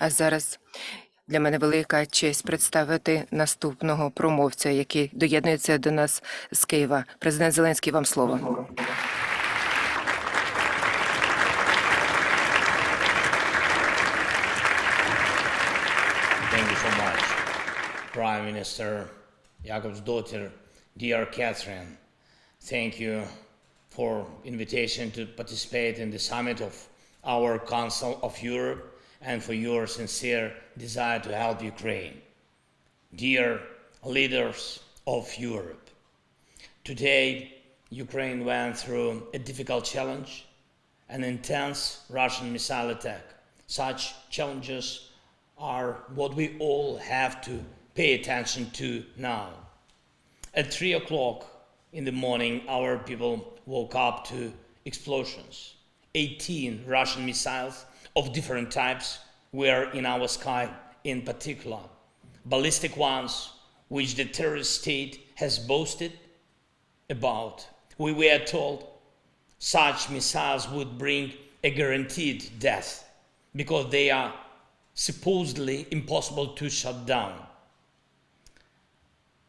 А зараз для мене велика честь представити наступного промовця, який доєднується до нас з Києва. Президент Зеленський, вам слово. Prime Minister Jakobsdottir, dear Catherine. Thank you for invitation to participate in the summit of our Council of Europe and for your sincere desire to help Ukraine. Dear leaders of Europe, today Ukraine went through a difficult challenge, an intense Russian missile attack. Such challenges are what we all have to pay attention to now. At 3 o'clock in the morning, our people woke up to explosions. 18 Russian missiles of different types were in our sky, in particular, ballistic ones, which the terrorist state has boasted about. We were told such missiles would bring a guaranteed death because they are supposedly impossible to shut down.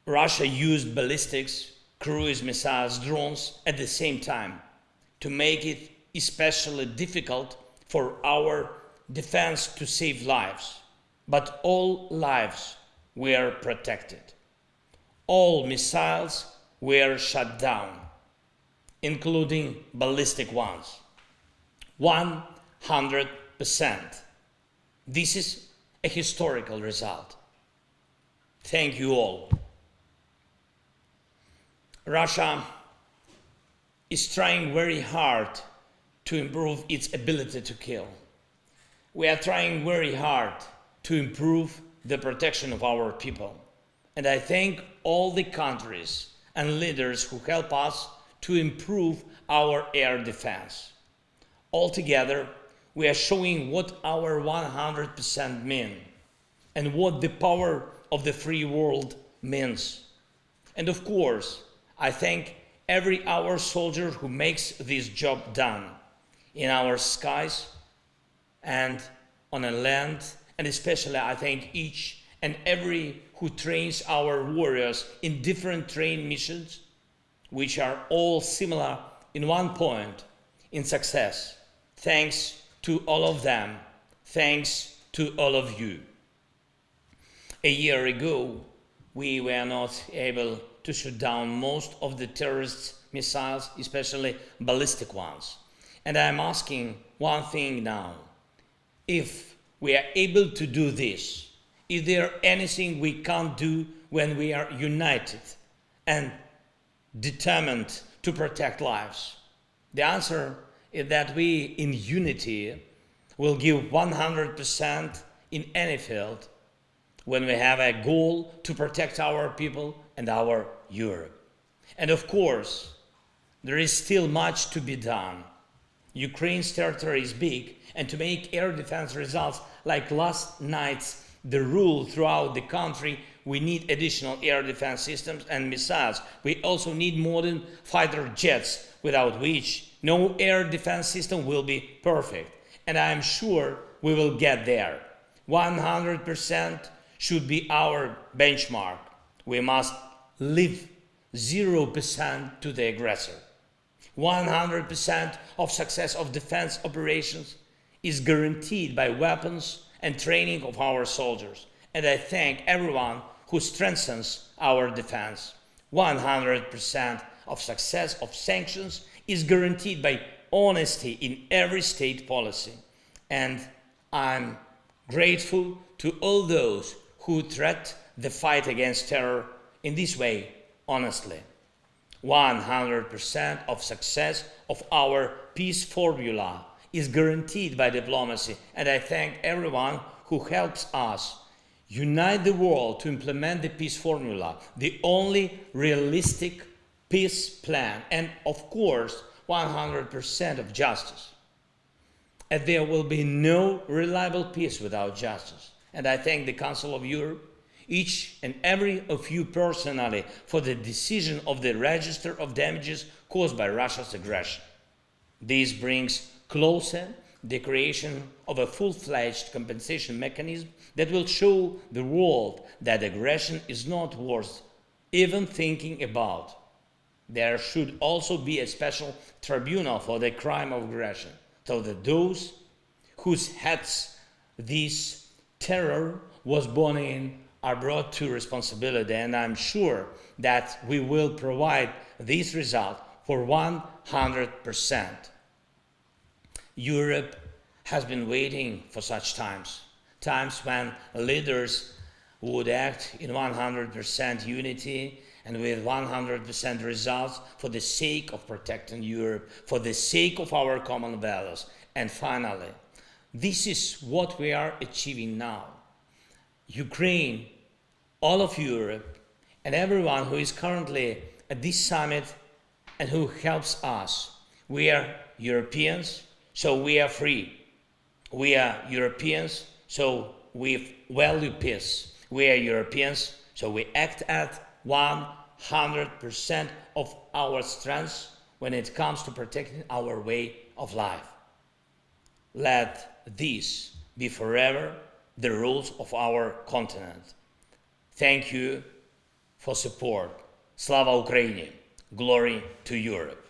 Russia used ballistics, cruise missiles, drones at the same time to make it especially difficult for our defense to save lives. But all lives were protected. All missiles were shut down, including ballistic ones. 100%. This is a historical result. Thank you all. Russia is trying very hard to improve its ability to kill. We are trying very hard to improve the protection of our people. And I thank all the countries and leaders who help us to improve our air defense. Altogether, we are showing what our 100% mean and what the power of the free world means. And of course, I thank every our soldier who makes this job done in our skies and on a land, and especially I thank each and every who trains our warriors in different train missions, which are all similar in one point in success. Thanks to all of them. Thanks to all of you. A year ago, we were not able to shoot down most of the terrorists' missiles, especially ballistic ones. And I'm asking one thing now. If we are able to do this, is there anything we can't do when we are united and determined to protect lives? The answer is that we, in unity, will give 100% in any field when we have a goal to protect our people and our Europe. And of course, there is still much to be done. Ukraine's territory is big, and to make air defense results like last night's the rule throughout the country, we need additional air defense systems and missiles. We also need modern fighter jets, without which no air defense system will be perfect. And I am sure we will get there. 100% should be our benchmark. We must leave 0% to the aggressor. 100% of success of defense operations is guaranteed by weapons and training of our soldiers. And I thank everyone who strengthens our defense. 100% of success of sanctions is guaranteed by honesty in every state policy. And I'm grateful to all those who threat the fight against terror in this way honestly. 100% of success of our peace formula is guaranteed by diplomacy, and I thank everyone who helps us unite the world to implement the peace formula, the only realistic peace plan, and of course, 100% of justice. And there will be no reliable peace without justice. And I thank the Council of Europe, each and every of you personally, for the decision of the register of damages caused by Russia's aggression. This brings closer the creation of a full fledged compensation mechanism that will show the world that aggression is not worth even thinking about. There should also be a special tribunal for the crime of aggression, so that those whose heads this terror was born in are brought to responsibility. And I'm sure that we will provide this result for 100%. Europe has been waiting for such times, times when leaders would act in 100% unity and with 100% results for the sake of protecting Europe, for the sake of our common values. And finally, this is what we are achieving now. Ukraine, all of Europe, and everyone who is currently at this summit and who helps us. We are Europeans, so we are free. We are Europeans, so we value peace. We are Europeans, so we act at 100% of our strengths when it comes to protecting our way of life. Let this be forever the rules of our continent. Thank you for support. Slava Ukraini! Glory to Europe!